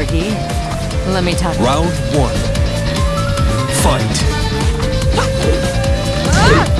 Ricky. Let me talk. Round one. Fight. Ah!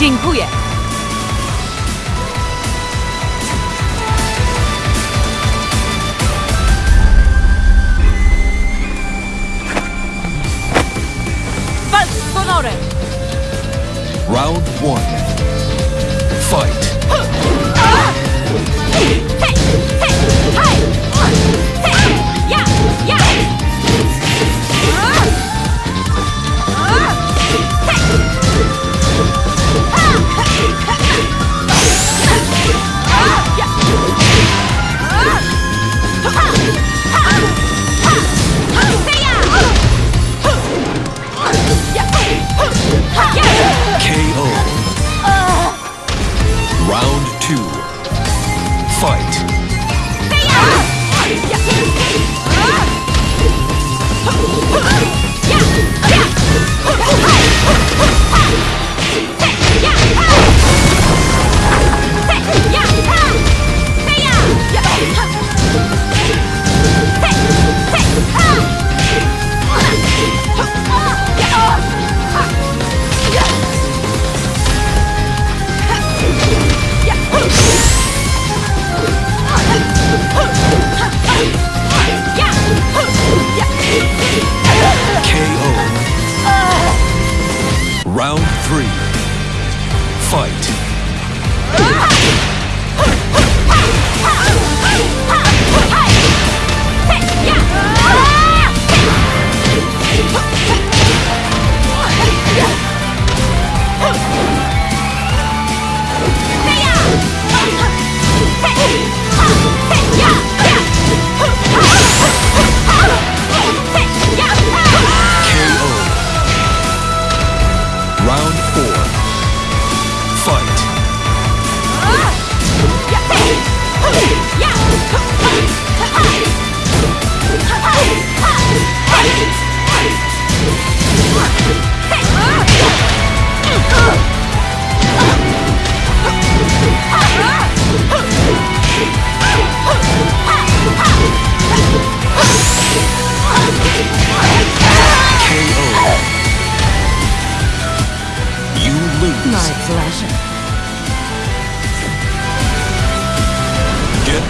Dziękuję! Round one. Fight!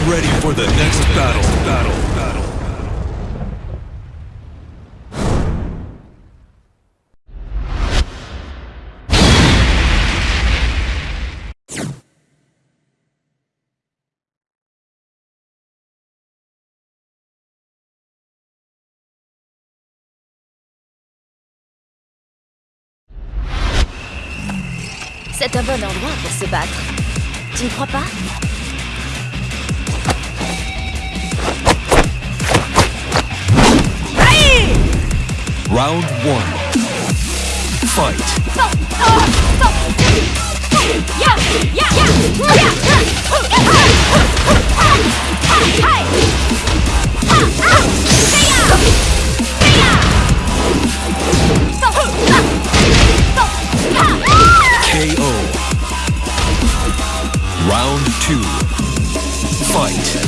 ready for the next battle. battle, battle. C'est un bon endroit pour se battre. Tu ne crois pas? Round one. Fight. KO. Round two. Fight.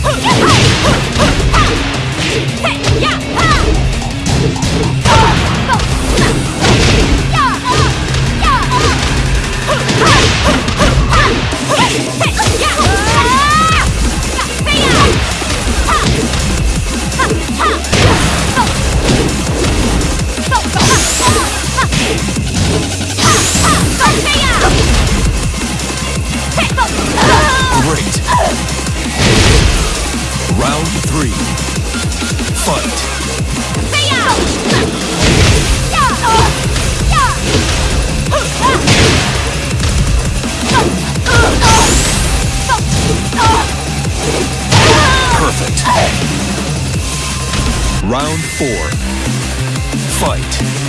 Four. Fight.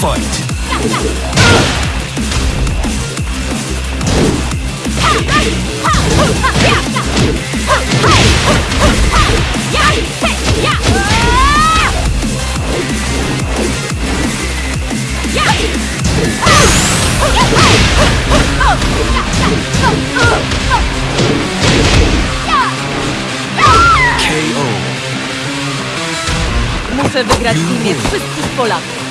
Fight. KO. Muszę wygrać w imię wszystkich Polaków.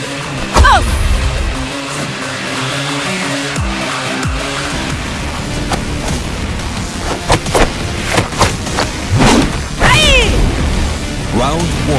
Round one.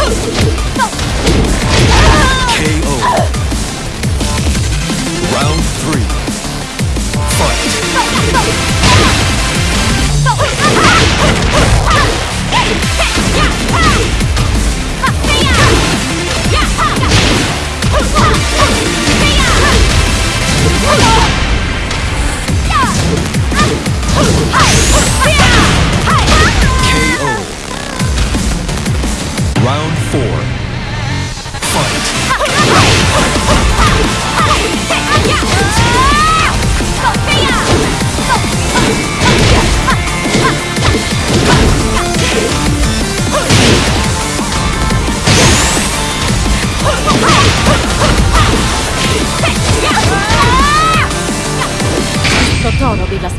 Huh!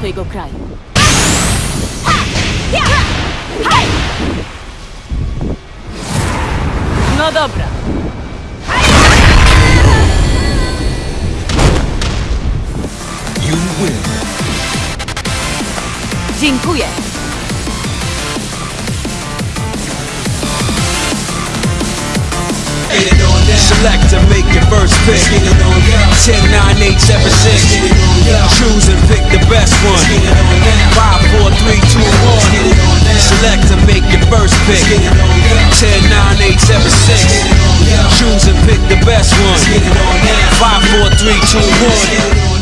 Swojego kraju. No dobra. You win. Dziękuję. Select selector, make your first pick. 10, 9, 8, 7, 6. Choose and pick the best one. 5, 4, 3, 2, 1. Selector, make your first pick. 10, 9, 8, 7, 6. Choose and pick the best one. 5, 4, 3, 2, 1.